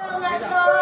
Oh my!